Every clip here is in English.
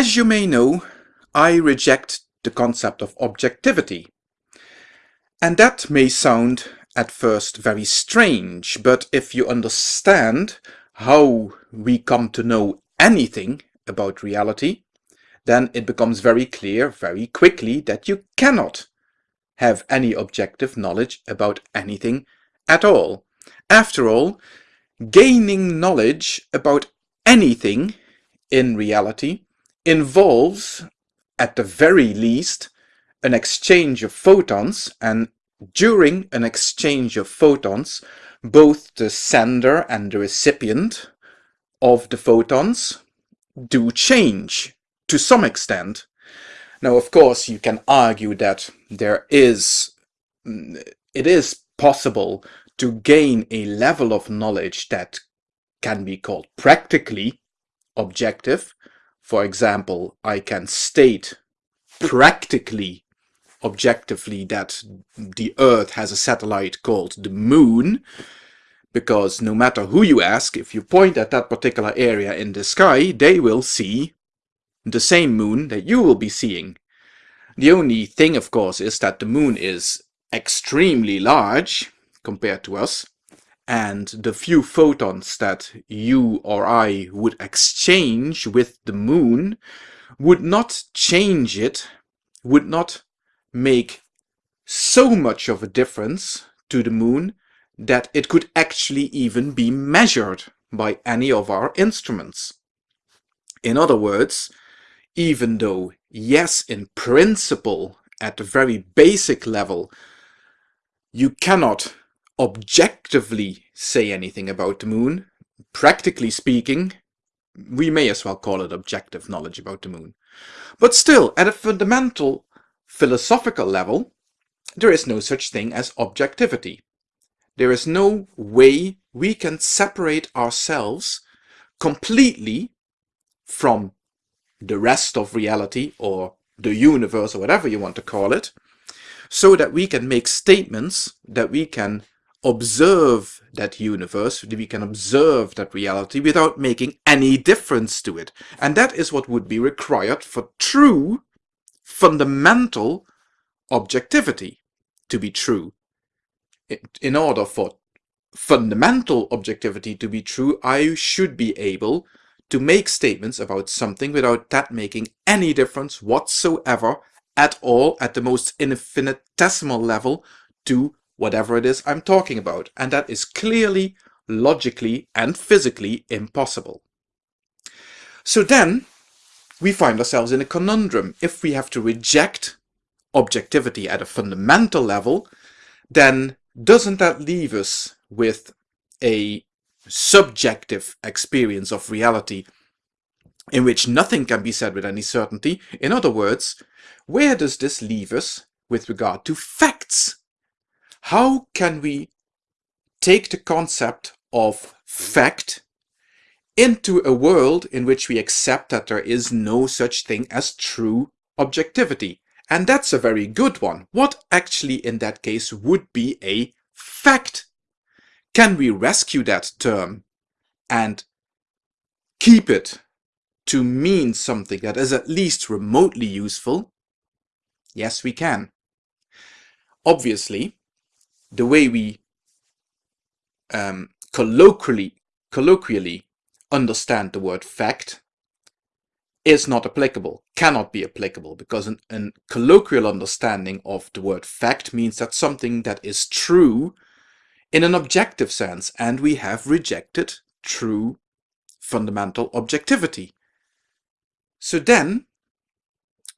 As you may know, I reject the concept of objectivity. And that may sound at first very strange, but if you understand how we come to know anything about reality, then it becomes very clear very quickly that you cannot have any objective knowledge about anything at all. After all, gaining knowledge about anything in reality involves, at the very least, an exchange of photons and during an exchange of photons both the sender and the recipient of the photons do change to some extent. Now of course you can argue that there is mm, it is possible to gain a level of knowledge that can be called practically objective. For example, I can state practically objectively that the Earth has a satellite called the Moon, because no matter who you ask, if you point at that particular area in the sky, they will see the same moon that you will be seeing. The only thing, of course, is that the moon is extremely large compared to us, and the few photons that you or I would exchange with the moon would not change it, would not make so much of a difference to the moon that it could actually even be measured by any of our instruments. In other words, even though, yes, in principle, at the very basic level, you cannot objectively say anything about the moon, practically speaking, we may as well call it objective knowledge about the moon. But still, at a fundamental philosophical level, there is no such thing as objectivity. There is no way we can separate ourselves completely from the rest of reality or the universe or whatever you want to call it, so that we can make statements that we can observe that universe, we can observe that reality without making any difference to it. And that is what would be required for true fundamental objectivity to be true. In order for fundamental objectivity to be true, I should be able to make statements about something without that making any difference whatsoever at all at the most infinitesimal level to whatever it is I'm talking about. And that is clearly, logically and physically impossible. So then we find ourselves in a conundrum. If we have to reject objectivity at a fundamental level, then doesn't that leave us with a subjective experience of reality in which nothing can be said with any certainty? In other words, where does this leave us with regard to facts? How can we take the concept of fact into a world in which we accept that there is no such thing as true objectivity. And that's a very good one. What actually in that case would be a fact? Can we rescue that term and keep it to mean something that is at least remotely useful? Yes, we can. Obviously, the way we um, colloquially, colloquially understand the word fact is not applicable, cannot be applicable, because an, an, colloquial understanding of the word fact means that something that is true in an objective sense, and we have rejected true fundamental objectivity. So then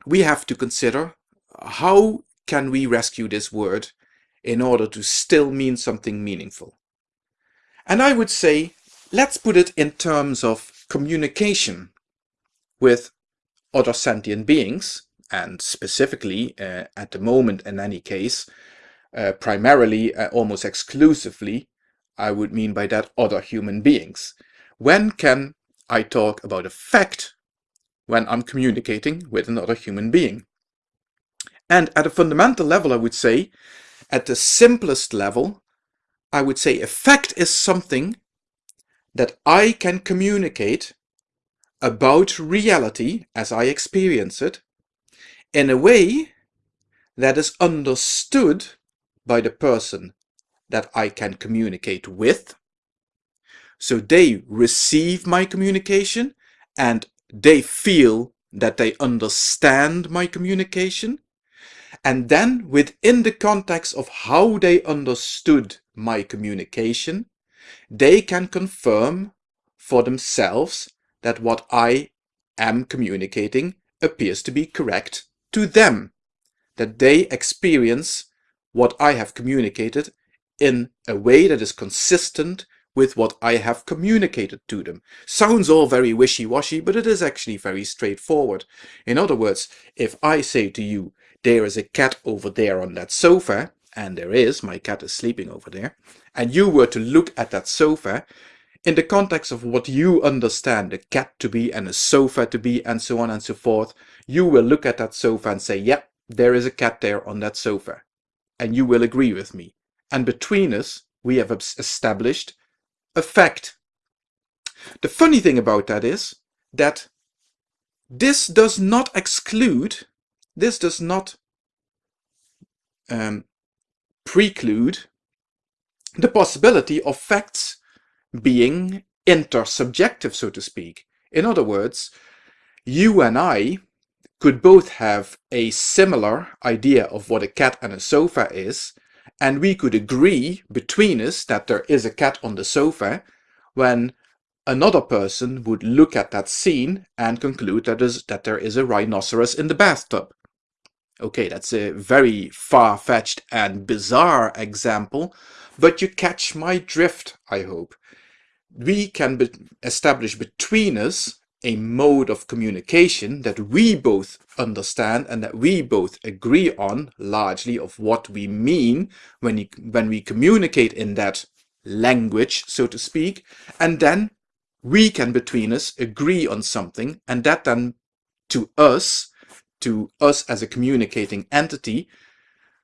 we have to consider how can we rescue this word in order to still mean something meaningful. And I would say Let's put it in terms of communication with other sentient beings, and specifically, uh, at the moment in any case, uh, primarily, uh, almost exclusively, I would mean by that other human beings. When can I talk about a fact when I'm communicating with another human being? And at a fundamental level, I would say, at the simplest level, I would say effect is something that I can communicate about reality as I experience it in a way that is understood by the person that I can communicate with. So they receive my communication and they feel that they understand my communication. And then within the context of how they understood my communication, they can confirm for themselves that what I am communicating appears to be correct to them, that they experience what I have communicated in a way that is consistent with what I have communicated to them. Sounds all very wishy-washy, but it is actually very straightforward. In other words, if I say to you, there is a cat over there on that sofa, and there is, my cat is sleeping over there, and you were to look at that sofa, in the context of what you understand a cat to be and a sofa to be and so on and so forth, you will look at that sofa and say, yep, there is a cat there on that sofa. And you will agree with me. And between us, we have established a fact. The funny thing about that is that this does not exclude, this does not um, preclude the possibility of facts being intersubjective, so to speak. In other words, you and I could both have a similar idea of what a cat and a sofa is, and we could agree between us that there is a cat on the sofa, when another person would look at that scene and conclude that, is, that there is a rhinoceros in the bathtub. Okay, that's a very far-fetched and bizarre example, but you catch my drift, I hope. We can be establish between us a mode of communication that we both understand and that we both agree on largely of what we mean when, you, when we communicate in that language, so to speak, and then we can between us agree on something and that then to us, to us as a communicating entity,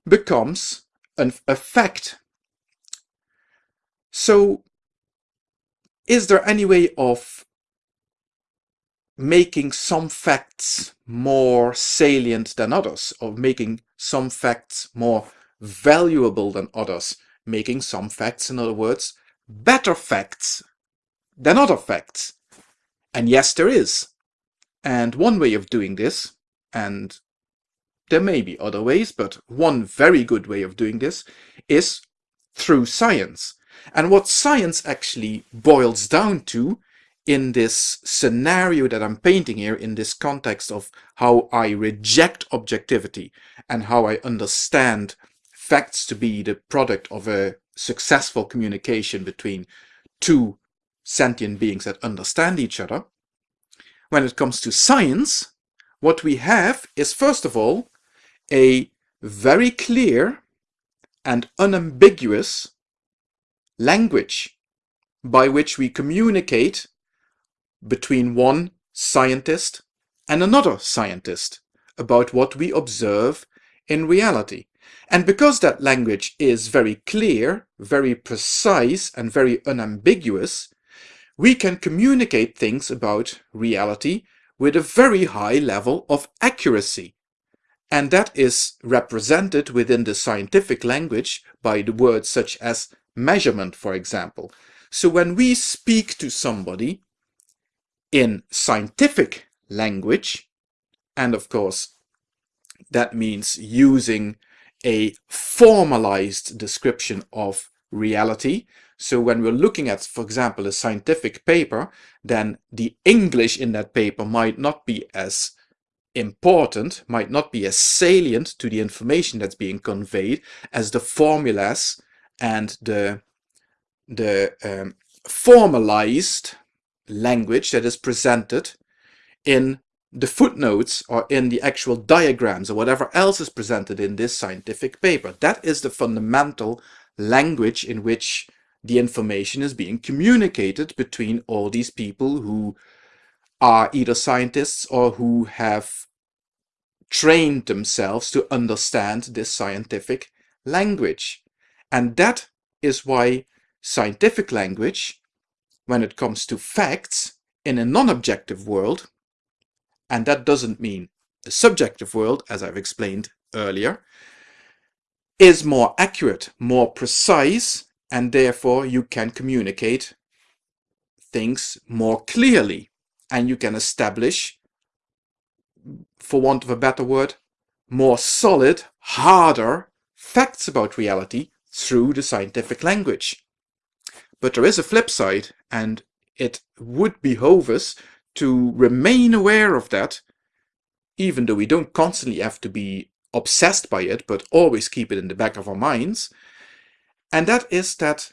becomes an, a fact. So is there any way of making some facts more salient than others, or making some facts more valuable than others, making some facts, in other words, better facts than other facts? And yes, there is. And one way of doing this, and there may be other ways, but one very good way of doing this is through science. And what science actually boils down to in this scenario that I'm painting here, in this context of how I reject objectivity and how I understand facts to be the product of a successful communication between two sentient beings that understand each other. When it comes to science, what we have is first of all a very clear and unambiguous language by which we communicate between one scientist and another scientist about what we observe in reality. And because that language is very clear, very precise, and very unambiguous, we can communicate things about reality with a very high level of accuracy. And that is represented within the scientific language by the words such as measurement, for example. So when we speak to somebody in scientific language, and of course that means using a formalized description of reality. So when we're looking at, for example, a scientific paper, then the English in that paper might not be as important, might not be as salient to the information that's being conveyed as the formulas and the, the um, formalized language that is presented in the footnotes or in the actual diagrams or whatever else is presented in this scientific paper. That is the fundamental language in which the information is being communicated between all these people who are either scientists or who have trained themselves to understand this scientific language. And that is why scientific language, when it comes to facts, in a non-objective world, and that doesn't mean the subjective world, as I've explained earlier, is more accurate, more precise, and therefore you can communicate things more clearly and you can establish, for want of a better word, more solid, harder facts about reality through the scientific language. But there is a flip side, and it would behove us to remain aware of that, even though we don't constantly have to be obsessed by it, but always keep it in the back of our minds. And that is that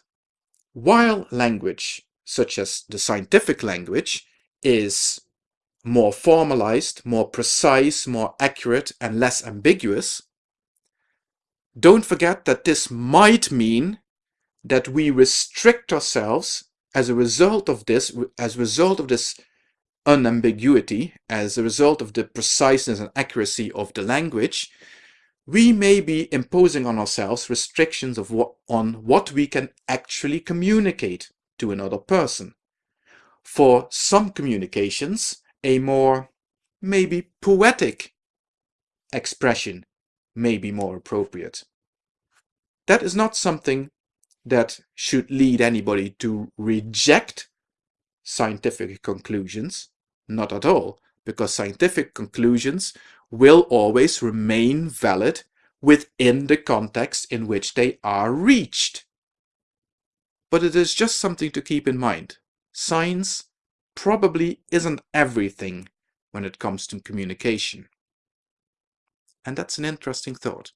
while language, such as the scientific language, is more formalized, more precise, more accurate, and less ambiguous, don't forget that this might mean that we restrict ourselves as a result of this, as a result of this unambiguity, as a result of the preciseness and accuracy of the language, we may be imposing on ourselves restrictions of what, on what we can actually communicate to another person. For some communications, a more maybe poetic expression may be more appropriate. That is not something that should lead anybody to reject scientific conclusions, not at all, because scientific conclusions will always remain valid within the context in which they are reached. But it is just something to keep in mind. Science probably isn't everything when it comes to communication. And that's an interesting thought.